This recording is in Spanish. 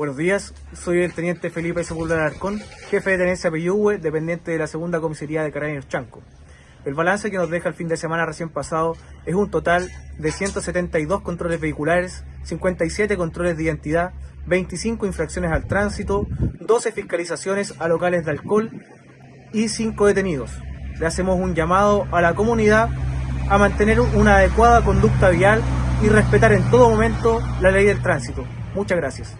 Buenos días, soy el teniente Felipe Sepúlveda Arcón, jefe de tenencia Peyúgue, dependiente de la segunda comisaría de Carabineros Chanco. El balance que nos deja el fin de semana recién pasado es un total de 172 controles vehiculares, 57 controles de identidad, 25 infracciones al tránsito, 12 fiscalizaciones a locales de alcohol y 5 detenidos. Le hacemos un llamado a la comunidad a mantener una adecuada conducta vial y respetar en todo momento la ley del tránsito. Muchas gracias.